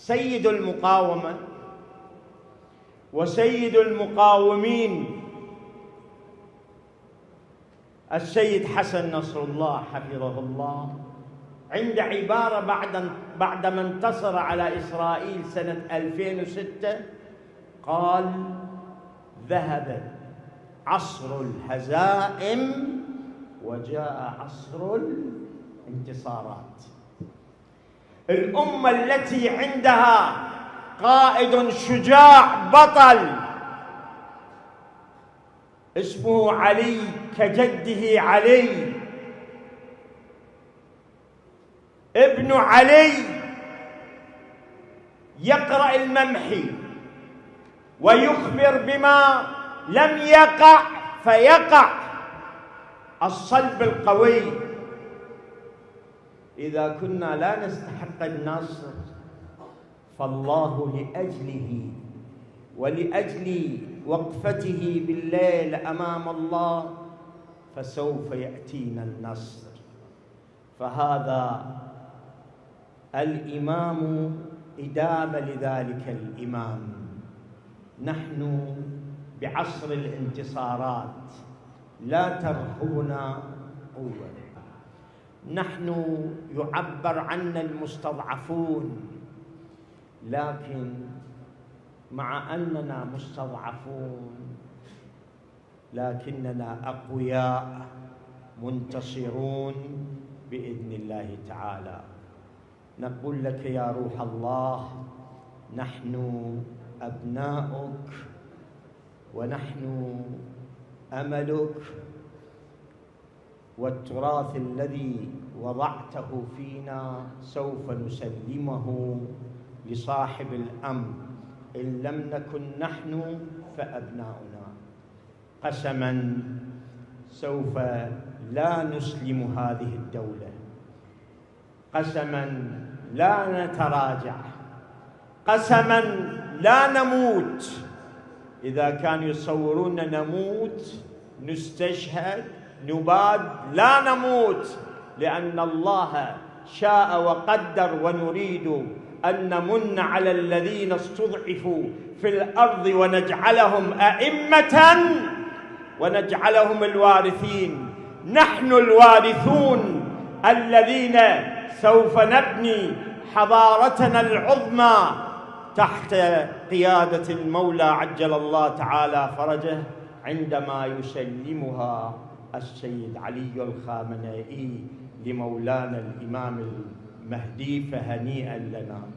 سيد المقاومة وسيد المقاومين السيد حسن نصر الله حفظه الله عند عبارة بعد بعدما انتصر على إسرائيل سنة 2006 قال ذهب عصر الهزائم وجاء عصر الانتصارات. الأمة التي عندها قائد شجاع بطل اسمه علي كجده علي. ابن علي يقرأ الممحي ويخبر بما لم يقع فيقع الصلب القوي. إذا كنا لا نستحق النصر فالله لأجله ولأجل وقفته بالليل أمام الله فسوف يأتينا النصر. فهذا الإمام إدامة لذلك الإمام. نحن بعصر الانتصارات لا ترهبنا قوه نحن يعبر عنا المستضعفون لكن مع أننا مستضعفون لكننا أقوياء منتصرون بإذن الله تعالى. نقول لك يا روح الله نحن أبناؤك ونحن أملك والتراث الذي وضعته فينا سوف نسلمه لصاحب الامر إن لم نكن نحن فأبناؤنا. قسما سوف لا نسلم هذه الدولة. قسما لا نتراجع. قسما لا نموت. إذا كانوا يصورون نموت نستشهد نباد لا نموت لأن الله شاء وقدر ونريد أن نمن على الذين استضعفوا في الأرض ونجعلهم أئمة ونجعلهم الوارثين. نحن الوارثون الذين سوف نبني حضارتنا العظمى تحت قيادة المولى عجل الله تعالى فرجه عندما يسلمها. السيد علي الخامنئي لمولانا الإمام المهدي فهنيئا لنا.